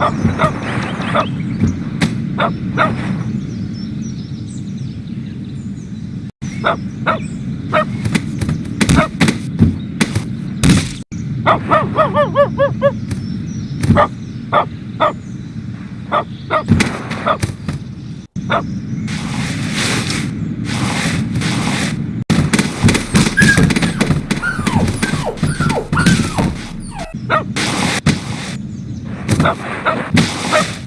Up, Ah!